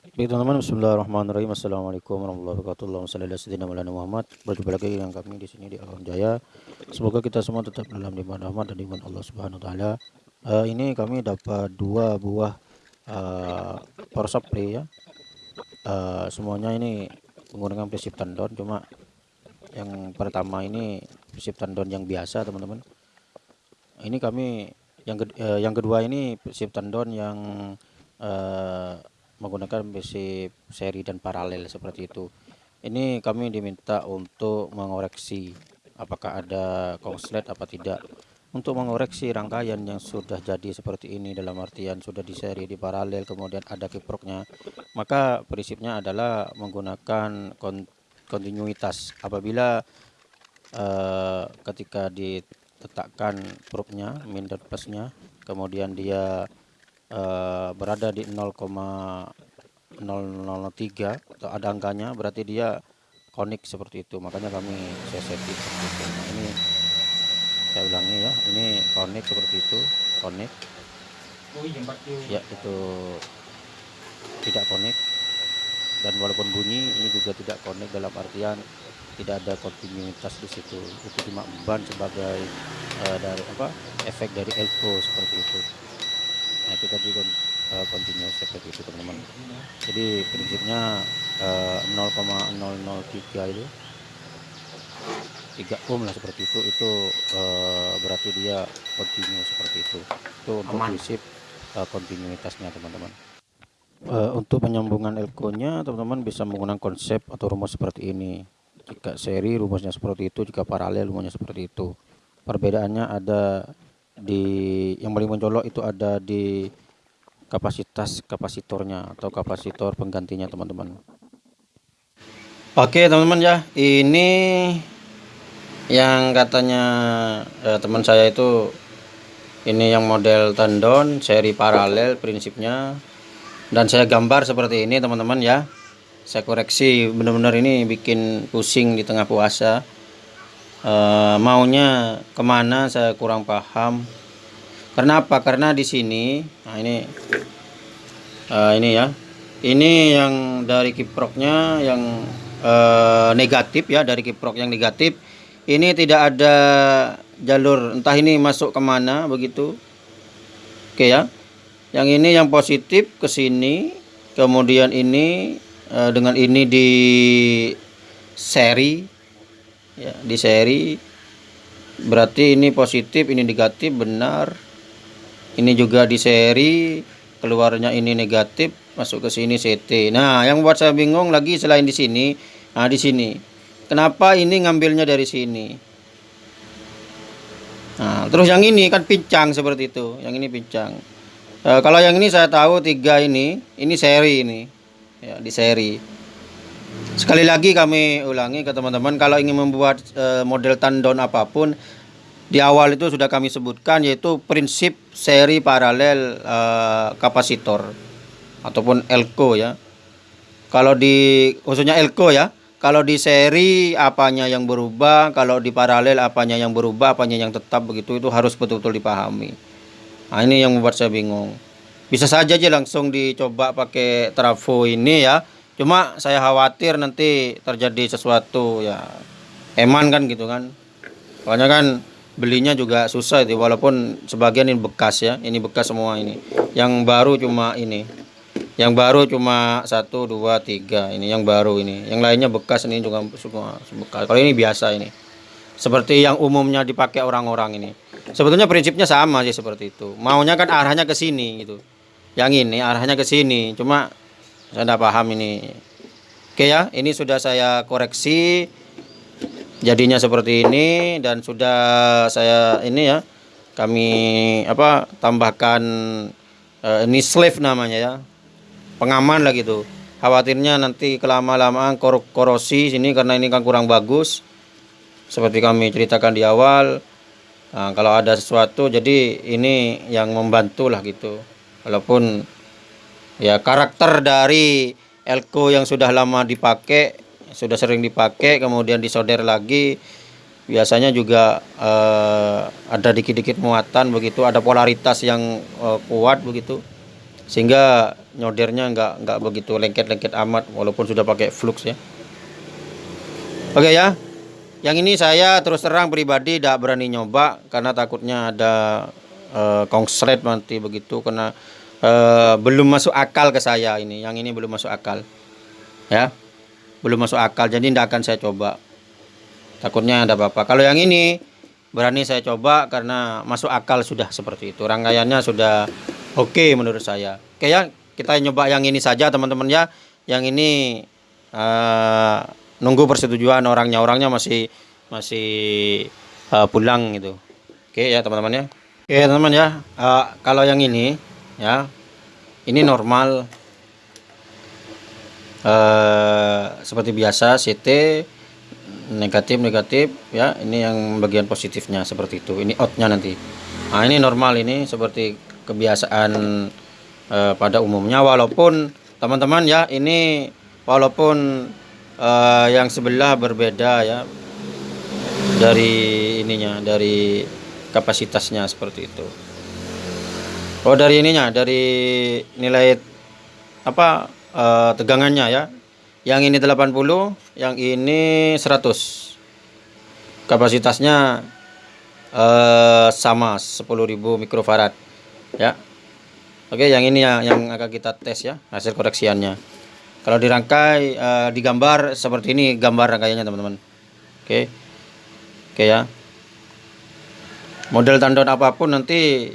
Baik teman-teman, Bismillahirrahmanirrahim. Assalamualaikum warahmatullahi wabarakatuh. Maulana Muhammad. Berjumpa lagi dengan kami di sini di Alam Jaya. Semoga kita semua tetap dalam limpahan rahmat dan limpahan Allah Subhanahu wa taala. Uh, ini kami dapat dua buah uh, power supply ya. Uh, semuanya ini menggunakan prinsip tandon cuma yang pertama ini prinsip tandon yang biasa teman-teman. Ini kami yang uh, yang kedua ini prinsip tandon yang uh, menggunakan basic seri dan paralel seperti itu. Ini kami diminta untuk mengoreksi apakah ada konslet apa tidak. Untuk mengoreksi rangkaian yang sudah jadi seperti ini dalam artian sudah di seri di paralel kemudian ada kiproknya maka prinsipnya adalah menggunakan kontinuitas. Apabila uh, ketika diletakkan probe-nya min dan kemudian dia uh, berada di 0,003 atau ada angkanya berarti dia konik seperti itu. Makanya kami saya setting seperti itu. Nah, ini saya ulangi ya ini konik seperti itu konik. Oh, iya, ya itu tidak konik. Dan walaupun bunyi ini juga tidak konik dalam artian tidak ada kontinuitas di situ. Itu cuma ban sebagai uh, dari apa efek dari elko seperti itu nah itu tadi kon uh, continuous seperti itu teman-teman. Jadi prinsipnya uh, 0,003 itu 3 ohm lah seperti itu itu uh, berarti dia continue seperti itu. Itu untuk prinsip uh, kontinuitasnya teman-teman. Uh, untuk penyambungan elko nya teman-teman bisa menggunakan konsep atau rumus seperti ini. Jika seri rumusnya seperti itu jika paralel rumusnya seperti itu. Perbedaannya ada di yang paling mencolok itu ada di kapasitas kapasitornya atau kapasitor penggantinya teman-teman. Oke teman-teman ya. Ini yang katanya eh, teman saya itu ini yang model tendon seri paralel prinsipnya. Dan saya gambar seperti ini teman-teman ya. Saya koreksi benar-benar ini bikin pusing di tengah puasa uh, maunya ke mana saya kurang paham. Karena apa? Karena di sini nah ini uh, ini ya. Ini yang dari kiproknya yang uh, negatif ya dari kiprok yang negatif. Ini tidak ada jalur entah ini masuk ke mana begitu. Oke ya. Yang ini yang positif ke sini. Kemudian ini dengan ini di seri ya di seri berarti ini positif ini negatif benar. Ini juga di seri keluarnya ini negatif masuk ke sini CT nah yang buat saya bingung lagi selain di sini nah di sini. Kenapa ini ngambilnya dari sini? Nah terus yang ini kan pincang seperti itu yang ini pincang. E, kalau yang ini saya tahu tiga ini ini seri ini. Ya di seri Sekali lagi kami ulangi ke teman-teman kalau ingin membuat e, model tandon apa pun di awal itu sudah kami sebutkan yaitu prinsip seri paralel e, kapasitor ataupun elko ya. Kalau di khususnya elko ya. Kalau di seri apanya yang berubah, kalau di paralel apanya yang berubah, apanya yang tetap begitu itu harus betul-betul dipahami. Nah, ini yang membuat saya bingung. Bisa saja aja langsung dicoba pakai trafo ini ya cuma saya khawatir nanti terjadi sesuatu ya eman kan gitu kan. Soalnya kan belinya juga susah itu walaupun sebagian ini bekas ya ini bekas semua ini. Yang baru cuma ini yang baru cuma satu dua tiga ini yang baru ini. Yang lainnya bekas ini juga semua bekas. Kalau ini biasa ini. Seperti yang umumnya dipakai orang-orang ini. Sebetulnya prinsipnya sama sih seperti itu. Maunya kan arahnya ke sini gitu. Yang ini arahnya ke sini cuma saya tidak paham ini. Oke ya ini sudah saya koreksi. Jadinya seperti ini dan sudah saya ini ya kami apa tambahkan uh, ini slave namanya ya. Pengaman lah gitu. Khawatirnya nanti kelama-lamaan kor korosi sini karena ini kan kurang bagus. Seperti kami ceritakan di awal nah, kalau ada sesuatu jadi ini yang membantu lah gitu. Walaupun ya karakter dari elko yang sudah lama dipakai sudah sering dipakai kemudian disolder lagi biasanya juga uh, ada dikit-dikit muatan begitu ada polaritas yang uh, kuat begitu sehingga nyodernya nggak nggak begitu lengket-lengket amat walaupun sudah pakai flux ya. Oke ya yang ini saya terus terang pribadi tidak berani nyoba karena takutnya ada uh, konslet nanti begitu karena uh, belum masuk akal ke saya ini. Yang ini belum masuk akal. Ya. Belum masuk akal. Jadi tidak akan saya coba. Takutnya ada apa-apa. Kalau yang ini berani saya coba karena masuk akal sudah seperti itu. Rangkaiannya sudah oke okay menurut saya. Oke ya kita nyoba yang ini saja teman-teman ya. Yang ini uh, nunggu persetujuan orangnya. Orangnya masih masih uh, pulang gitu. Oke ya teman-teman ya. Oke teman-teman ya. Uh, kalau yang ini ya. Ini normal. Uh, seperti biasa CT negatif negatif ya. Ini yang bagian positifnya seperti itu. Ini outnya nanti. Nah ini normal ini seperti kebiasaan uh, pada umumnya. Walaupun teman-teman ya ini walaupun uh, yang sebelah berbeda ya. Dari ininya dari kapasitasnya seperti itu Oh dari ininya dari nilai apa uh, tegangannya ya yang ini 80 yang ini 100 kapasitasnya uh, sama 10.000 mikrofarad ya Oke yang ini ya yang akan kita tes ya hasil koreksiannya kalau dirangkai uh, digambar seperti ini gambar rangkaiannya teman-teman. Oke. Oke ya. Model tandon apa pun nanti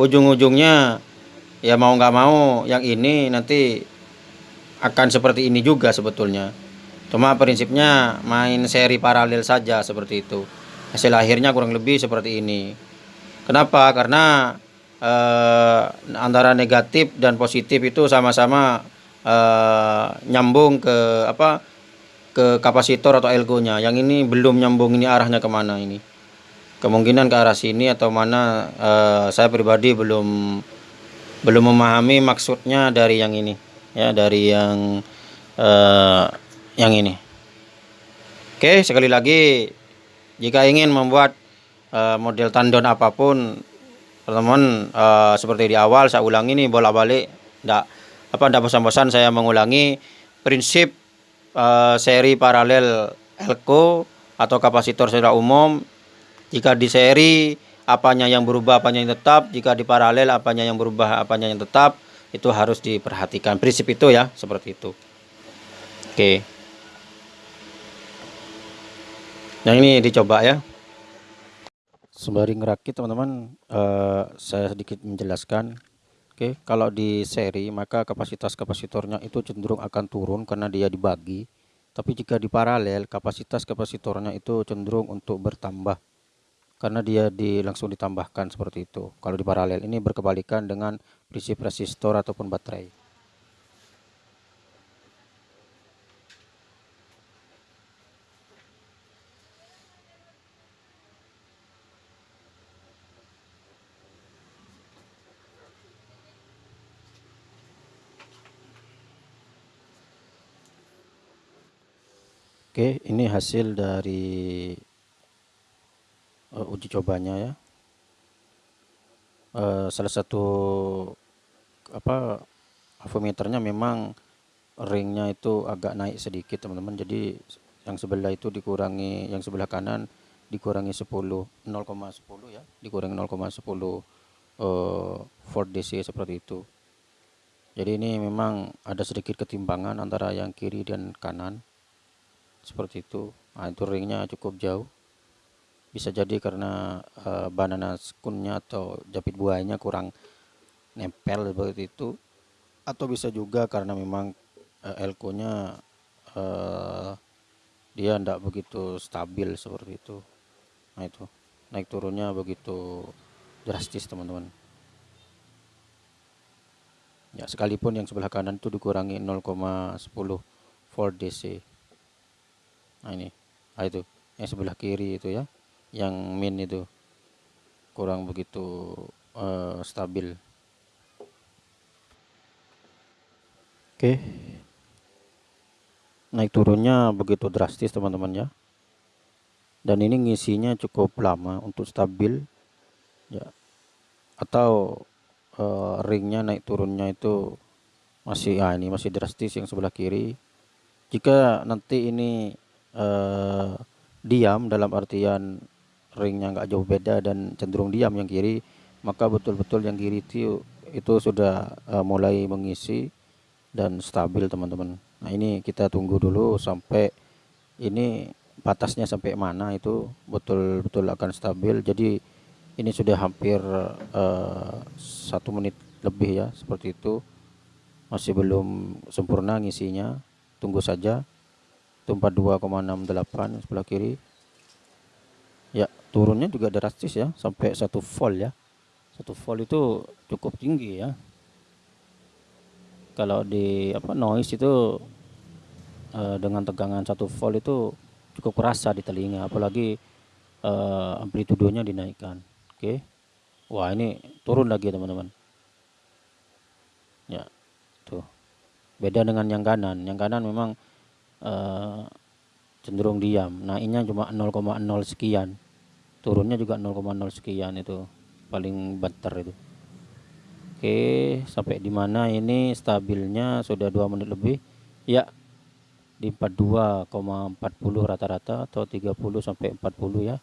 ujung-ujungnya ya mau nggak mau yang ini nanti akan seperti ini juga sebetulnya. Cuma prinsipnya main seri paralel saja seperti itu. Hasil akhirnya kurang lebih seperti ini. Kenapa? Karena eh, antara negatif dan positif itu sama-sama uh, nyambung ke apa ke kapasitor atau elgonya yang ini belum nyambung ini arahnya ke mana ini kemungkinan ke arah sini atau mana uh, saya pribadi belum belum memahami maksudnya dari yang ini ya dari yang uh, yang ini. Oke sekali lagi jika ingin membuat uh, model tandon apa pun teman-teman uh, seperti di awal saya ulangi ini bolak-balik tidak apa tidak bosan-bosan saya mengulangi prinsip uh, seri paralel elko atau kapasitor secara umum jika di seri apanya yang berubah apanya yang tetap. Jika di paralel apanya yang berubah apanya yang tetap. Itu harus diperhatikan. Prinsip itu ya seperti itu. Oke. Yang ini dicoba ya. Sembari ngerakit teman-teman uh, saya sedikit menjelaskan. Oke, kalau di seri maka kapasitas kapasitornya itu cenderung akan turun karena dia dibagi. Tapi jika di paralel kapasitas kapasitornya itu cenderung untuk bertambah karena dia di langsung ditambahkan seperti itu. Kalau di paralel ini berkebalikan dengan prinsip resistor ataupun baterai. Oke, ini hasil dari uh, uji cobanya ya. Uh, salah satu apa avometernya memang ringnya itu agak naik sedikit teman-teman. Jadi yang sebelah itu dikurangi, yang sebelah kanan dikurangi 10 0,10 ya, dikurangi 0,10 uh, volt DC seperti itu. Jadi ini memang ada sedikit ketimpangan antara yang kiri dan kanan seperti itu nah itu ringnya cukup jauh bisa jadi karena uh, banana skunnya atau japit buahnya kurang nempel seperti itu. Atau bisa juga karena memang uh, elko nya uh, dia tidak begitu stabil seperti itu. Nah itu. Naik turunnya begitu drastis teman-teman. Ya sekalipun yang sebelah kanan itu dikurangi 0,10 volt DC nah ini. Nah itu. Yang sebelah kiri itu ya yang min itu. Kurang begitu uh, stabil. Oke. Naik turunnya begitu drastis teman-teman ya. Dan ini ngisinya cukup lama untuk stabil ya. Atau eh, ringnya naik turunnya itu masih ah ini masih drastis yang sebelah kiri. Jika nanti ini eh, diam dalam artian ringnya nggak jauh beda dan cenderung diam yang kiri maka betul-betul yang kiri itu itu sudah eh, mulai mengisi dan stabil teman-teman. Nah ini kita tunggu dulu sampai ini batasnya sampai mana itu betul-betul akan stabil. Jadi ini sudah hampir eh, satu menit lebih ya seperti itu. Masih belum sempurna ngisinya. Tunggu saja. Itu 42,68 sebelah kiri. Ya turunnya juga drastis ya sampai satu volt ya. Satu volt itu cukup tinggi ya. Kalau di apa noise itu eh, dengan tegangan satu volt itu cukup kerasa di telinga apalagi eh, amplitudenya dinaikkan. Oke? Wah ini turun lagi teman-teman. Ya tuh. Beda dengan yang kanan. Yang kanan memang eh, cenderung diam. Naiknya cuma 0,0 sekian turunnya juga 0,0 sekian itu paling banter itu. Oke sampai di mana ini stabilnya? Sudah dua menit lebih. Ya di 42,40 rata-rata atau 30 sampai 40 ya.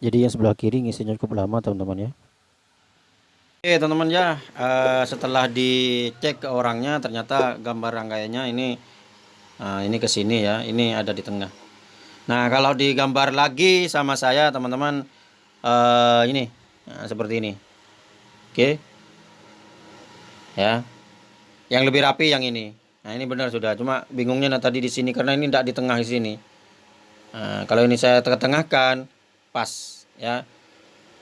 Jadi yang sebelah kiri ngisinya cukup lama teman-teman ya. Oke teman-teman ya eh, setelah dicek ke orangnya ternyata gambar rangkaiannya ini eh, ini ke sini ya ini ada di tengah nah kalau digambar lagi sama saya teman-teman eh, ini nah, seperti ini. Oke. Ya. Yang lebih rapi yang ini. Nah ini benar sudah. Cuma bingungnya nah, tadi di sini karena ini tidak di tengah di sini. Nah, kalau ini saya tengah-tengahkan pas ya.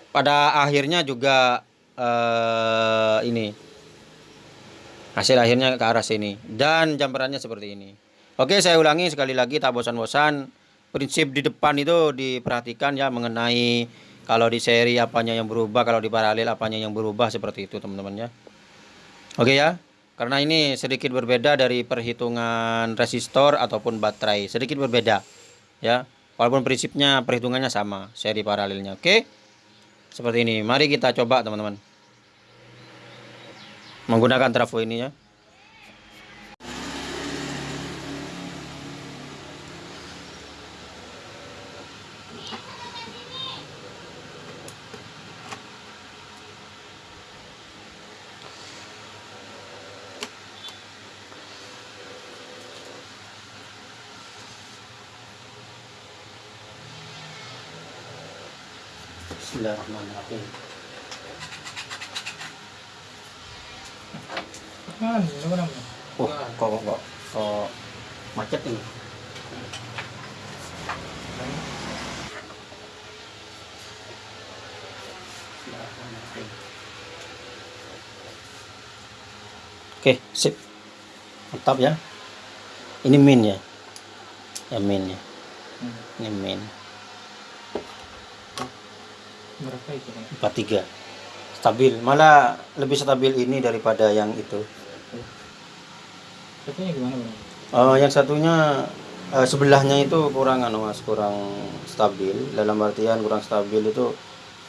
Pada akhirnya juga uh, ini. Hasil akhirnya ke arah sini. Dan jamperannya seperti ini. Oke saya ulangi sekali lagi tak bosan-bosan prinsip di depan itu diperhatikan ya mengenai kalau di seri apanya yang berubah kalau di paralel apanya yang berubah seperti itu teman-teman ya. Oke ya. Karena ini sedikit berbeda dari perhitungan resistor ataupun baterai. Sedikit berbeda ya. Walaupun prinsipnya perhitungannya sama seri paralelnya. Oke? Seperti ini. Mari kita coba teman-teman. Menggunakan trafo ini ya Bismillahirrahmanirrahim. Naman? Oh, kok kok kok kok macet ini. Oke, sip. Mantap ya. Ini min ya. Ya min ya. Hmm. Ini min. Berapa itu? Bang? 43. Stabil. Malah lebih stabil ini daripada yang itu. Satunya gimana bang? Eh, yang satunya eh, sebelahnya itu kurang anu mas kurang stabil dalam artian kurang stabil itu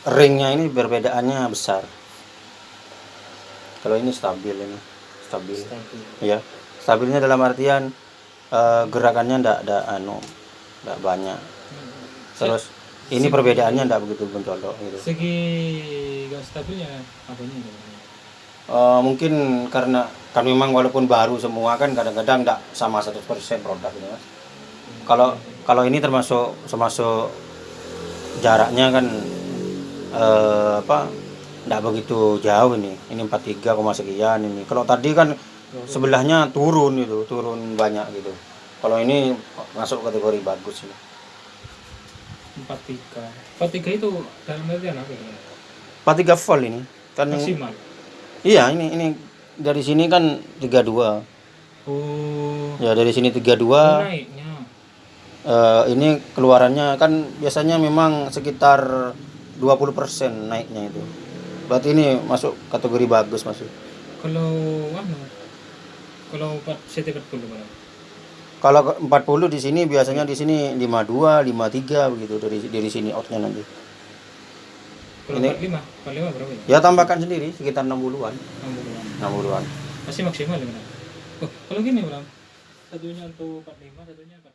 ringnya ini perbedaannya besar kalau ini stabil ini stabil Stabil. ya stabilnya dalam artian eh, gerakannya ndak ada anu ndak banyak terus ini segi, perbedaannya tidak begitu mencolok gitu. segi gak stabilnya apanya uh, mungkin karena kan memang walaupun baru semua kan kadang-kadang tidak sama 100% produknya. hmm. kalau kalau ini termasuk termasuk jaraknya kan uh, apa tidak begitu jauh ini ini 43, sekian ini kalau tadi kan sebelahnya turun itu turun banyak gitu kalau ini masuk kategori bagus sih 43 43 itu dalam artian apa ya? 43 volt ini. Kan maksimal. Iya ini ini dari sini kan 32 oh. Ya dari sini 32 naiknya. Uh, ini keluarannya kan biasanya memang sekitar 20% naiknya itu. Berarti ini masuk kategori bagus masuk kalau anu, kalau CT40 berapa kalau ke- 40 di sini biasanya di sini 52, 53 begitu dari dari sini outnya nanti. Kalau Ini 45, 45 berapa ya? ya tambahkan sendiri sekitar 60-an. 60-an. 60-an. Masih maksimal ya, Bang? Oh, kalau gini, Bang. Satunya untuk 45, satunya 40.